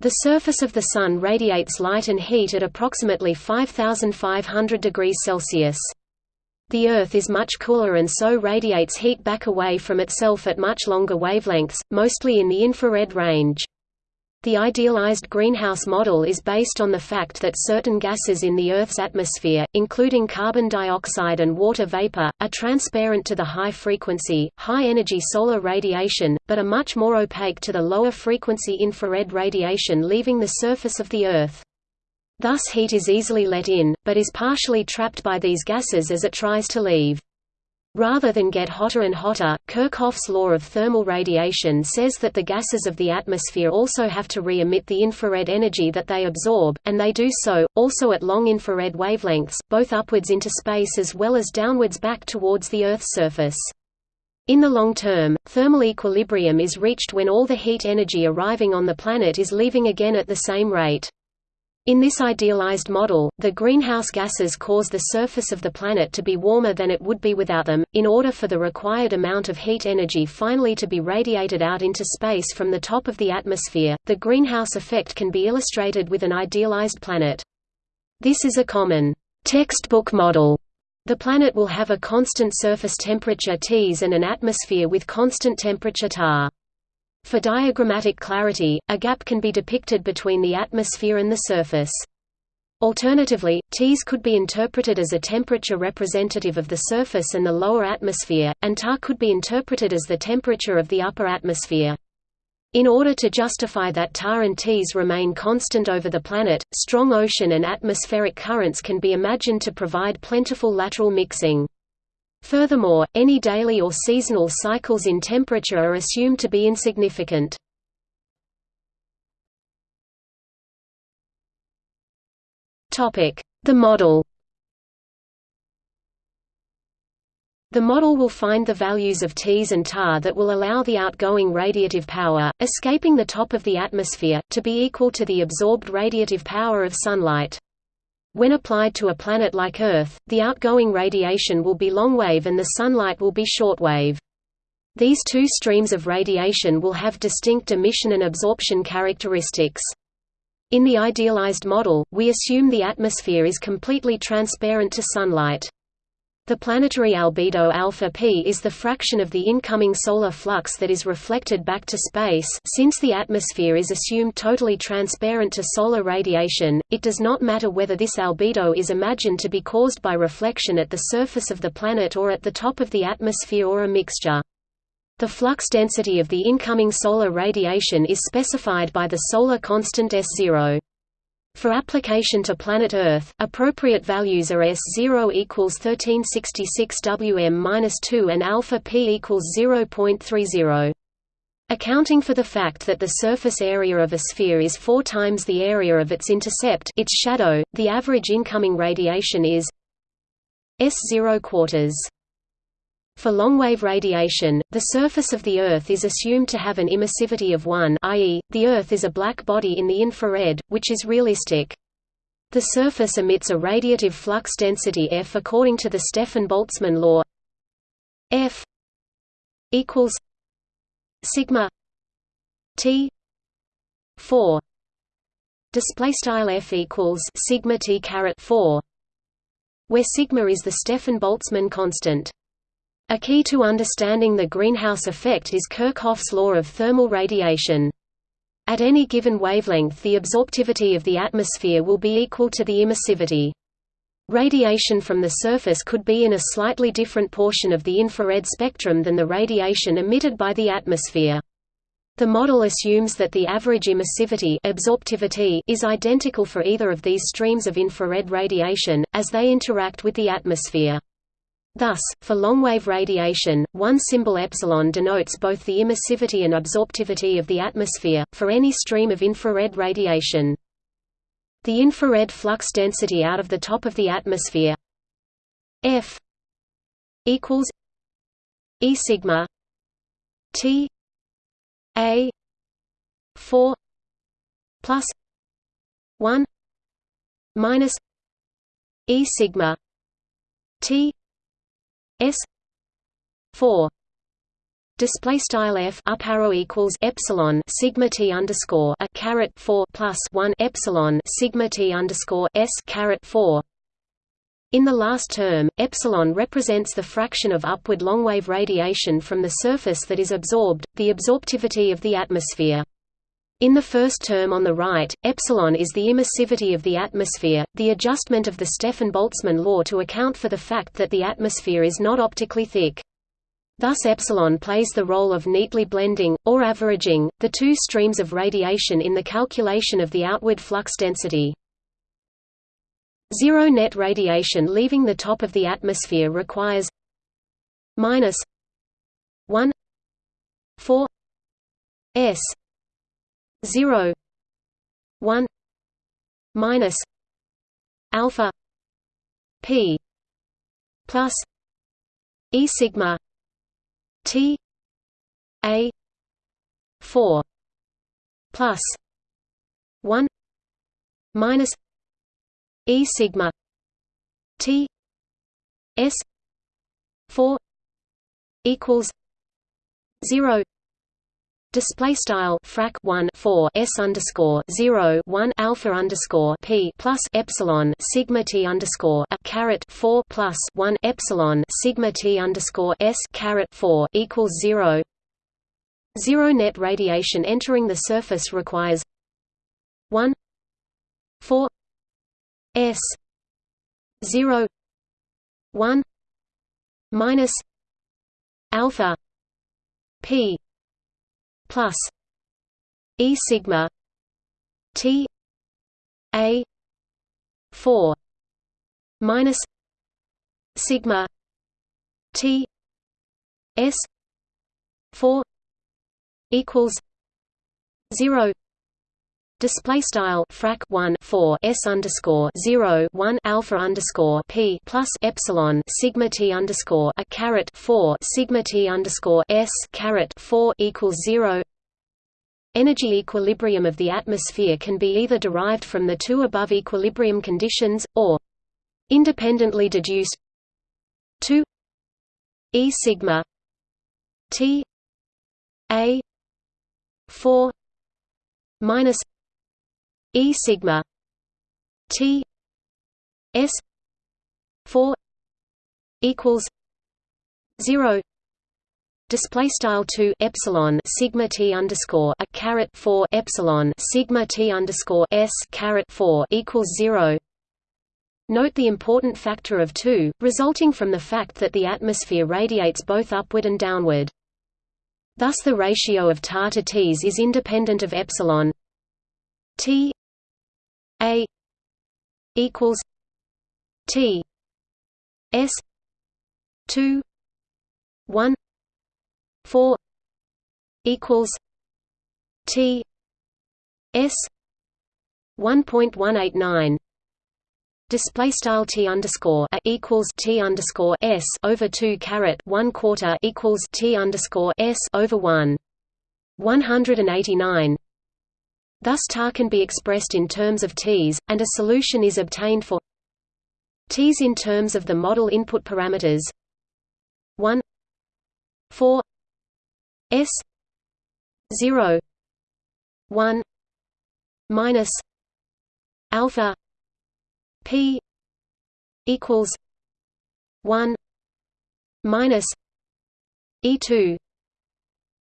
The surface of the Sun radiates light and heat at approximately 5500 degrees Celsius. The Earth is much cooler and so radiates heat back away from itself at much longer wavelengths, mostly in the infrared range. The idealized greenhouse model is based on the fact that certain gases in the Earth's atmosphere, including carbon dioxide and water vapor, are transparent to the high-frequency, high-energy solar radiation, but are much more opaque to the lower-frequency infrared radiation leaving the surface of the Earth. Thus heat is easily let in, but is partially trapped by these gases as it tries to leave. Rather than get hotter and hotter, Kirchhoff's law of thermal radiation says that the gases of the atmosphere also have to re-emit the infrared energy that they absorb, and they do so, also at long infrared wavelengths, both upwards into space as well as downwards back towards the Earth's surface. In the long term, thermal equilibrium is reached when all the heat energy arriving on the planet is leaving again at the same rate. In this idealized model, the greenhouse gases cause the surface of the planet to be warmer than it would be without them. In order for the required amount of heat energy finally to be radiated out into space from the top of the atmosphere, the greenhouse effect can be illustrated with an idealized planet. This is a common textbook model. The planet will have a constant surface temperature Ts and an atmosphere with constant temperature Ta. For diagrammatic clarity, a gap can be depicted between the atmosphere and the surface. Alternatively, Ts could be interpreted as a temperature representative of the surface and the lower atmosphere, and Ta could be interpreted as the temperature of the upper atmosphere. In order to justify that Ta and Ts remain constant over the planet, strong ocean and atmospheric currents can be imagined to provide plentiful lateral mixing. Furthermore, any daily or seasonal cycles in temperature are assumed to be insignificant. The model The model will find the values of Ts and Ta that will allow the outgoing radiative power, escaping the top of the atmosphere, to be equal to the absorbed radiative power of sunlight. When applied to a planet like Earth, the outgoing radiation will be longwave and the sunlight will be shortwave. These two streams of radiation will have distinct emission and absorption characteristics. In the idealized model, we assume the atmosphere is completely transparent to sunlight. The planetary albedo alpha p is the fraction of the incoming solar flux that is reflected back to space since the atmosphere is assumed totally transparent to solar radiation, it does not matter whether this albedo is imagined to be caused by reflection at the surface of the planet or at the top of the atmosphere or a mixture. The flux density of the incoming solar radiation is specified by the solar constant S0. For application to planet Earth, appropriate values are S0 equals 1366 Wm-2 and alpha p equals 0.30. Accounting for the fact that the surface area of a sphere is four times the area of its intercept its shadow, the average incoming radiation is S0 quarters. For longwave radiation, the surface of the Earth is assumed to have an emissivity of 1 i.e., the Earth is a black body in the infrared, which is realistic. The surface emits a radiative flux density F according to the Stefan-Boltzmann law F equals sigma T 4 display style F equals sigma T caret 4 where sigma is the Stefan-Boltzmann constant a key to understanding the greenhouse effect is Kirchhoff's law of thermal radiation. At any given wavelength the absorptivity of the atmosphere will be equal to the emissivity. Radiation from the surface could be in a slightly different portion of the infrared spectrum than the radiation emitted by the atmosphere. The model assumes that the average emissivity absorptivity is identical for either of these streams of infrared radiation, as they interact with the atmosphere. Thus, for longwave radiation, one symbol epsilon denotes both the emissivity and absorptivity of the atmosphere, for any stream of infrared radiation. The infrared flux density out of the top of the atmosphere F equals E sigma T A four plus one minus E sigma T S four display style f up arrow equals epsilon sigma t underscore a caret 4 plus 1 epsilon sigma t underscore s caret 4 in the last term, epsilon represents the fraction of upward longwave radiation from the surface that is absorbed, the absorptivity of the atmosphere. In the first term on the right, epsilon is the emissivity of the atmosphere, the adjustment of the Stefan-Boltzmann law to account for the fact that the atmosphere is not optically thick. Thus epsilon plays the role of neatly blending, or averaging, the two streams of radiation in the calculation of the outward flux density. Zero net radiation leaving the top of the atmosphere requires minus 1 4 s 0 1 minus alpha p plus e sigma t a 4 plus 1 minus E sigma T S four equals zero Display style frac 1 4 s underscore 0 1 alpha underscore p plus epsilon sigma t underscore a caret 4 plus 1 epsilon sigma t underscore s caret 4 equals 0. Zero net radiation entering the surface requires 1 4 S zero one minus alpha P plus E sigma T A four minus sigma T S four equals zero Display style frac 1 4 s underscore 0 1 alpha underscore p plus epsilon sigma t underscore a caret 4 sigma t underscore s caret 4 equals 0. Energy equilibrium of the atmosphere can be either derived from the two above equilibrium conditions, or independently deduced 2 e sigma t a 4 minus E sigma T S four equals zero. Display style 2 epsilon sigma t underscore a caret 4 epsilon sigma t underscore s caret 4 equals 0 note the important factor of 2 resulting from the fact that the atmosphere radiates both upward and downward. Thus the ratio of tar to t's is independent of epsilon t a equals T S two one four equals T S one point one eight nine. Display style t underscore a equals t underscore s over two caret one quarter equals t underscore s over one. One hundred and eighty nine Thus tar can be expressed in terms of Ts, and a solution is obtained for Ts in terms of the model input parameters. 1 4 s 0 1 minus alpha p equals 1 minus e2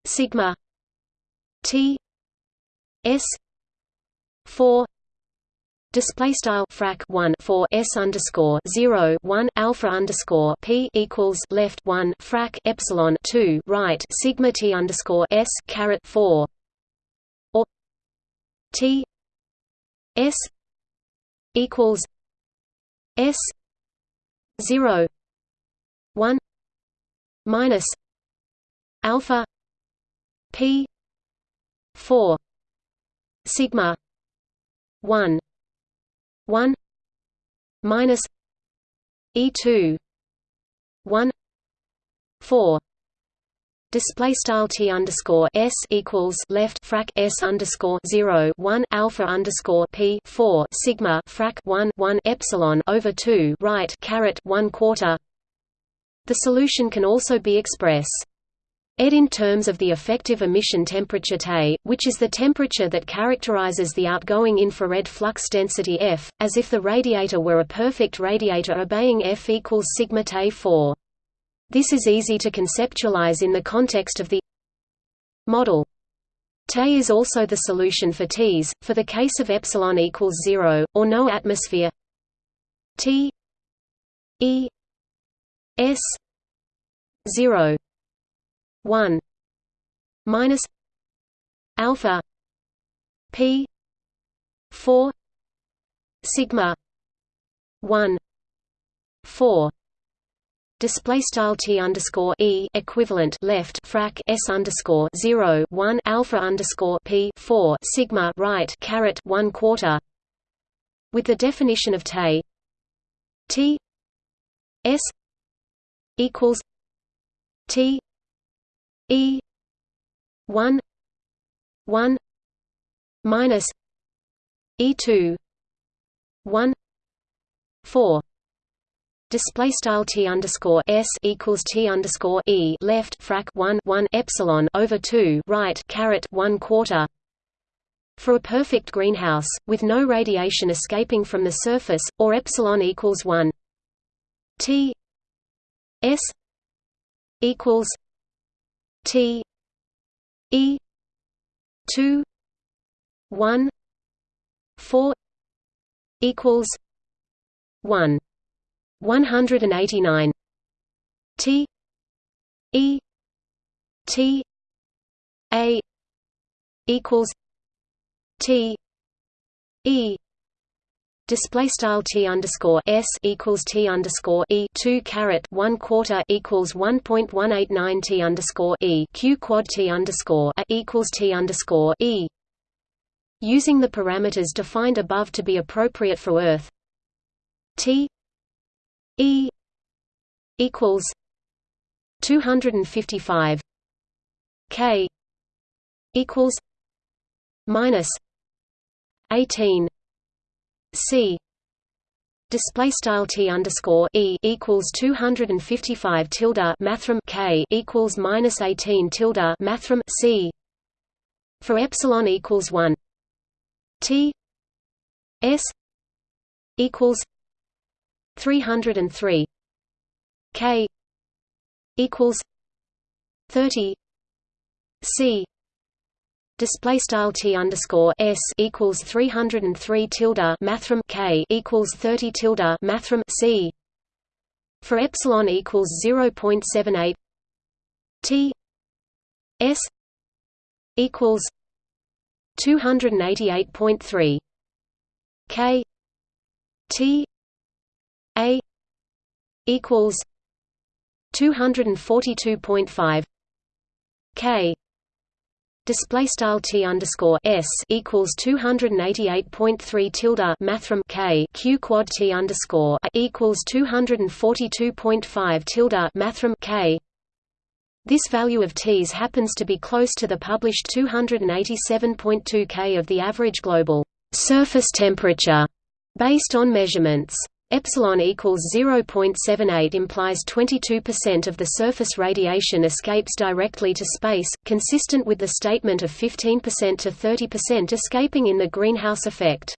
sigma t s 4 display style frac 1 4 s underscore 0 1 alpha underscore p equals left 1 frac epsilon 2 right sigma t underscore s caret 4 or t s equals s 0 1 minus alpha p 4 sigma 1 1 minus e2 1 4 Display style t underscore s equals left frac s underscore zero one alpha underscore p four sigma frac one one epsilon over two right caret one quarter. The solution can also be expressed ED in terms of the effective emission temperature T, which is the temperature that characterizes the outgoing infrared flux density F, as if the radiator were a perfect radiator obeying F equals sigma T 4. This is easy to conceptualize in the context of the model. T is also the solution for Ts, for the case of epsilon equals 0, or no atmosphere T E S 0 1 minus alpha p 4 sigma 1 4 Display style t underscore e equivalent left frac s underscore zero one alpha underscore p four sigma right caret one quarter. With the definition of t t s equals t E one one minus E two one four Display style t underscore s equals t underscore e left frac one one epsilon over two right caret one quarter. For a perfect greenhouse with no radiation escaping from the surface, or epsilon equals one, t s equals T E two one four equals one one hundred and eighty nine T E T A equals T E Display style t underscore s equals t underscore e two caret one quarter equals one point one eight nine t underscore e q quad t underscore a equals t underscore e. Using the parameters defined above to be appropriate for Earth, t e equals two hundred and fifty five k equals minus eighteen C. Display style T underscore E equals 255 tilde mathrm K equals minus 18 tilde mathrm C. For epsilon equals 1 T. S. equals 303 K. equals 30 C display style t underscore s equals 303 tilde mathrm k equals 30 tilde mathrm c for epsilon equals 0.78 t s equals 288.3 k t a equals 242.5 k display style t underscore s equals 288.3 tilde mathrm k q quad t underscore equals 242.5 tilde mathrm k. This value of t's happens to be close to the published 287.2 k of the average global surface temperature based on measurements. Epsilon equals 0.78 implies 22% of the surface radiation escapes directly to space, consistent with the statement of 15% to 30% escaping in the greenhouse effect.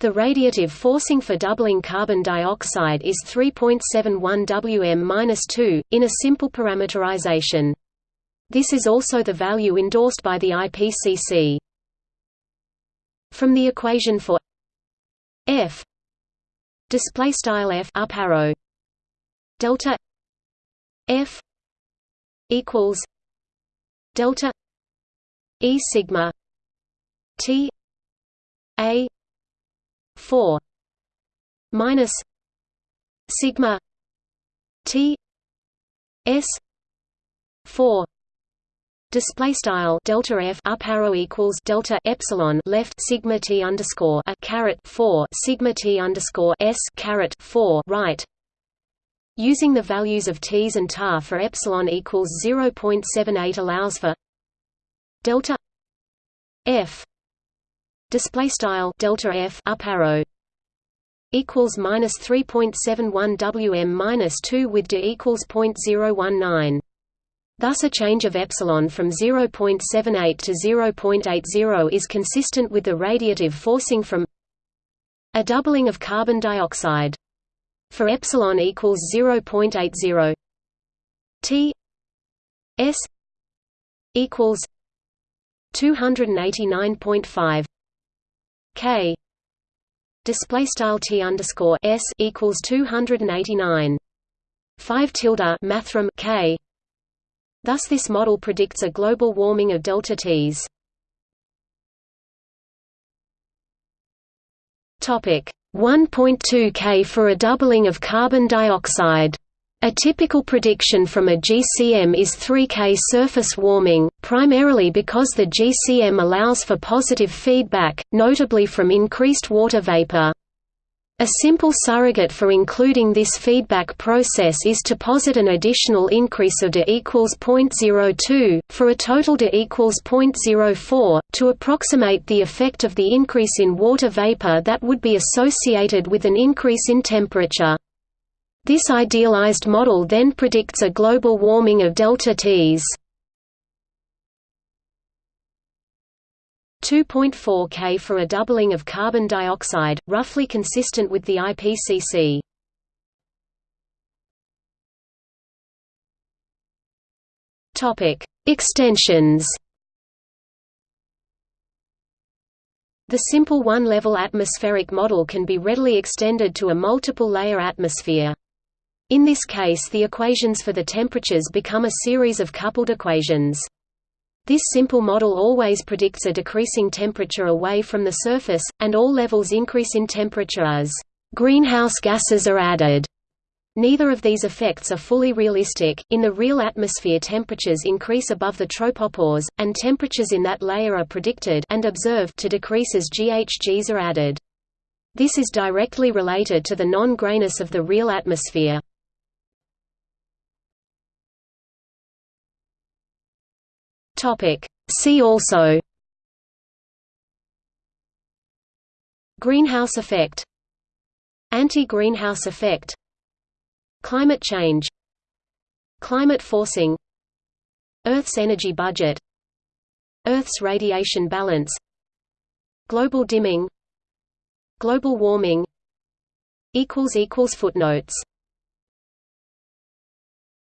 The radiative forcing for doubling carbon dioxide is 3.71 Wm-2, in a simple parameterization. This is also the value endorsed by the IPCC. From the equation for f display style f up arrow. Delta f equals delta e sigma t a 4 minus sigma t s 4 Display style delta f up arrow equals delta epsilon left sigma t underscore a caret four sigma t underscore s caret four right. Using the values of t's and tar for epsilon equals 0.78 allows for delta f display style delta f up arrow equals minus 3.71 wm minus 2 with d equals 0.019 Thus a change of epsilon from 0.78 to 0.80 is consistent with the radiative forcing from a doubling of carbon dioxide. For epsilon equals 0.80 T S equals 289.5 K display style T underscore S equals 289 5 tilde mathrm K Thus this model predicts a global warming of delta T's. Topic 1.2 K for a doubling of carbon dioxide. A typical prediction from a GCM is 3K surface warming, primarily because the GCM allows for positive feedback, notably from increased water vapor. A simple surrogate for including this feedback process is to posit an additional increase of d equals 0.02, for a total d equals 0.04, to approximate the effect of the increase in water vapor that would be associated with an increase in temperature. This idealized model then predicts a global warming of delta Ts. 2.4 K for a doubling of carbon dioxide, roughly consistent with the IPCC. Topic: Extensions. The simple one-level atmospheric model can be readily extended to a multiple-layer atmosphere. In this case the equations for the temperatures become a series of coupled equations. This simple model always predicts a decreasing temperature away from the surface, and all levels increase in temperature as greenhouse gases are added. Neither of these effects are fully realistic. In the real atmosphere, temperatures increase above the tropopause, and temperatures in that layer are predicted and observed to decrease as GHGs are added. This is directly related to the non-grayness of the real atmosphere. Topic. See also Greenhouse effect Anti-greenhouse effect Climate change Climate forcing Earth's energy budget Earth's radiation balance Global dimming Global warming Footnotes